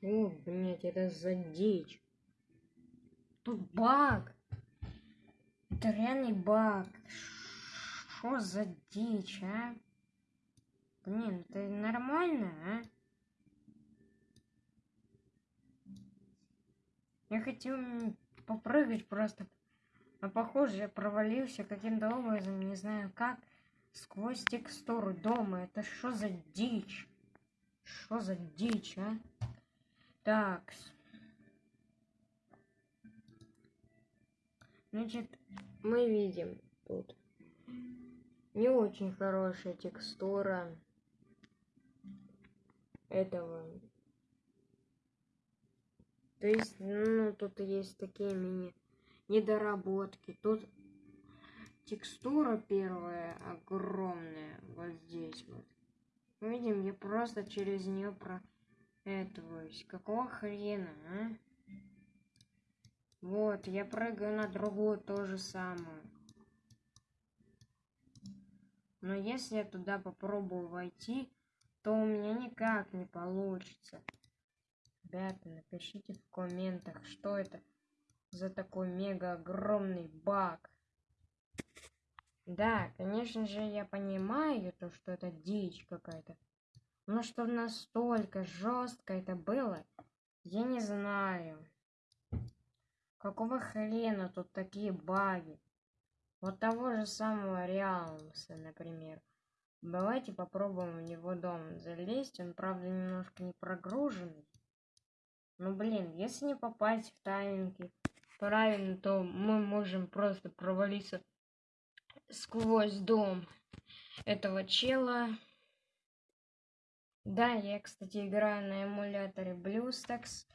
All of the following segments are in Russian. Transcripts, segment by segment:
О, блядь, это за дичь? Тут баг. Это реальный баг. Что за дичь, а? Блин, это нормально, а? Я хотел попрыгать просто. А похоже, я провалился каким-то образом, не знаю как, сквозь текстуру дома. Это что за дичь? Что за дичь, а? Так. Значит, мы видим тут не очень хорошая текстура этого то есть, ну, тут есть такие мини недоработки. Тут текстура первая огромная, вот здесь вот. Видим, я просто через нее про этоваюсь. Какого хрена, а? Вот, я прыгаю на другую то же самое. Но если я туда попробую войти, то у меня никак не получится. Ребята, напишите в комментах, что это за такой мега огромный баг. Да, конечно же, я понимаю то, что это дичь какая-то. Но что настолько жестко это было, я не знаю. Какого хрена тут такие баги? Вот того же самого Реалмса, например. Давайте попробуем в него дом залезть. Он, правда, немножко не прогруженный. Ну блин, если не попасть в тайминги правильно, то мы можем просто провалиться сквозь дом этого чела. Да, я, кстати, играю на эмуляторе BlueStacks.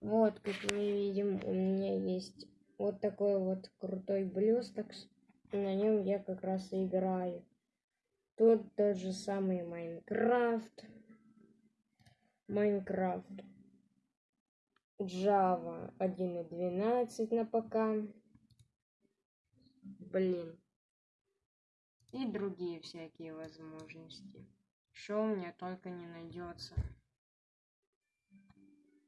Вот, как мы видим, у меня есть вот такой вот крутой BlueStacks. На нем я как раз и играю. Тут тот же самый Майнкрафт. Майнкрафт. Java 1.12 на ПК. Блин. И другие всякие возможности. Что меня только не найдется.